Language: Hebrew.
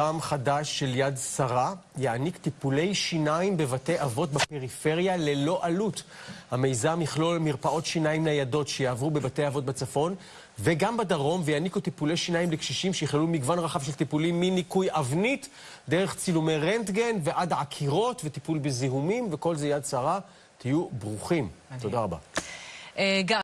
עם חדש של יד שרה יעניק טיפולי שיניים בבתי אבות בפריפריה ללא עלות. המיזם יכלול מרפאות שיניים ניידות שיעברו בבתי אבות בצפון וגם בדרום ויעניקו טיפולי שיניים לקשישים שיכללו מגוון רחב של טיפולים מניקוי אבנית, דרך צילומי רנטגן ועד עקירות וטיפול בזיהומים וכל זה יד שרה. תהיו ברוכים. תודה רבה. אה,